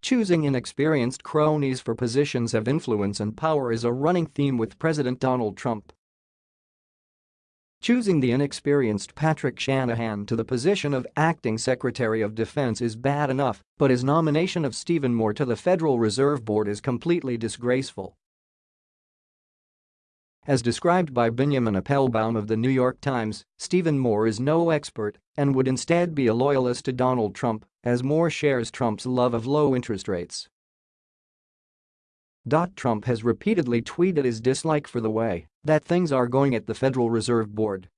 Choosing inexperienced cronies for positions of influence and power is a running theme with President Donald Trump. Choosing the inexperienced Patrick Shanahan to the position of acting Secretary of Defense is bad enough, but his nomination of Stephen Moore to the Federal Reserve Board is completely disgraceful. As described by Benjamin Appelbaum of The New York Times, Stephen Moore is no expert and would instead be a loyalist to Donald Trump, as Moore shares Trump's love of low interest rates. Trump has repeatedly tweeted his dislike for the way that things are going at the Federal Reserve Board.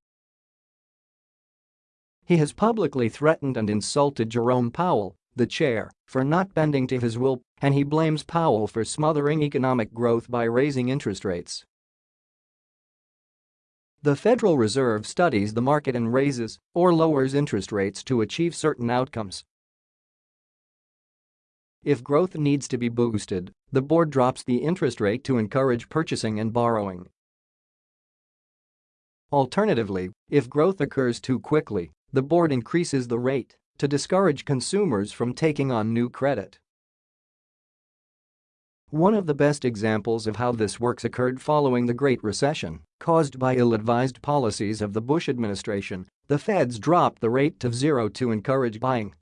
He has publicly threatened and insulted Jerome Powell, the chair, for not bending to his will, and he blames Powell for smothering economic growth by raising interest rates. The Federal Reserve studies the market and raises or lowers interest rates to achieve certain outcomes. If growth needs to be boosted, the board drops the interest rate to encourage purchasing and borrowing. Alternatively, if growth occurs too quickly, the board increases the rate to discourage consumers from taking on new credit. One of the best examples of how this works occurred following the Great Recession, caused by ill-advised policies of the Bush administration, the feds dropped the rate to zero to encourage buying.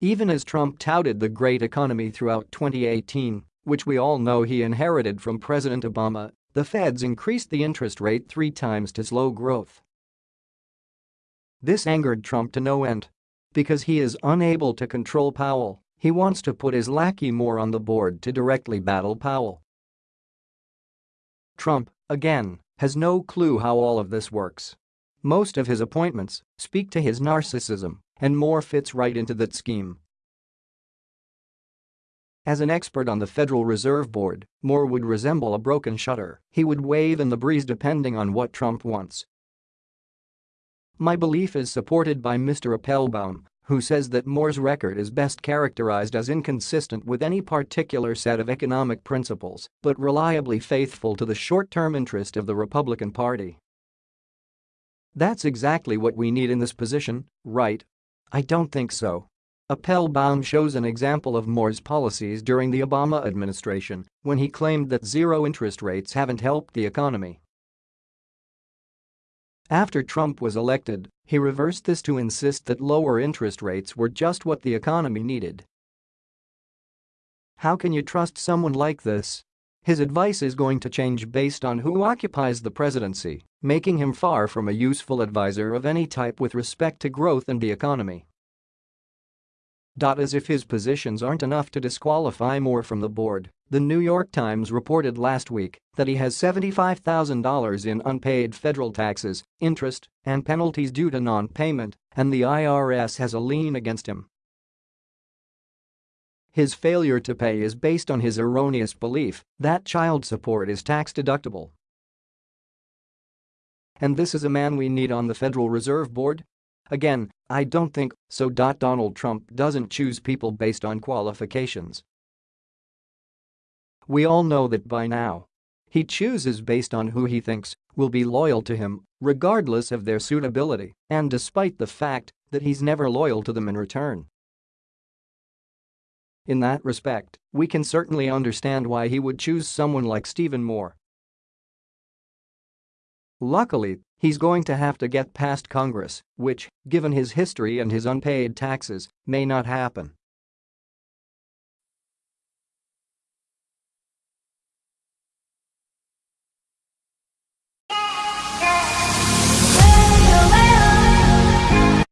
Even as Trump touted the great economy throughout 2018, which we all know he inherited from President Obama, the feds increased the interest rate three times to slow growth. This angered Trump to no end. Because he is unable to control Powell, he wants to put his lackey Moore on the board to directly battle Powell. Trump, again, has no clue how all of this works. Most of his appointments speak to his narcissism, and Moore fits right into that scheme. As an expert on the Federal Reserve Board, Moore would resemble a broken shutter, he would wave in the breeze depending on what Trump wants. My belief is supported by Mr. Appelbaum, who says that Moore's record is best characterized as inconsistent with any particular set of economic principles, but reliably faithful to the short-term interest of the Republican Party. That's exactly what we need in this position, right? I don't think so. Appelbaum shows an example of Moore's policies during the Obama administration when he claimed that zero interest rates haven't helped the economy. After Trump was elected, he reversed this to insist that lower interest rates were just what the economy needed. How can you trust someone like this? His advice is going to change based on who occupies the presidency, making him far from a useful advisor of any type with respect to growth and the economy. As if his positions aren't enough to disqualify Moore from the board, the New York Times reported last week that he has $75,000 in unpaid federal taxes, interest, and penalties due to non-payment, and the IRS has a lien against him. His failure to pay is based on his erroneous belief that child support is tax-deductible. And this is a man we need on the Federal Reserve Board? Again, I don't think so. Donald Trump doesn't choose people based on qualifications. We all know that by now. He chooses based on who he thinks will be loyal to him, regardless of their suitability, and despite the fact that he's never loyal to them in return. In that respect, we can certainly understand why he would choose someone like Stephen Moore. Luckily, he's going to have to get past Congress, which, given his history and his unpaid taxes, may not happen.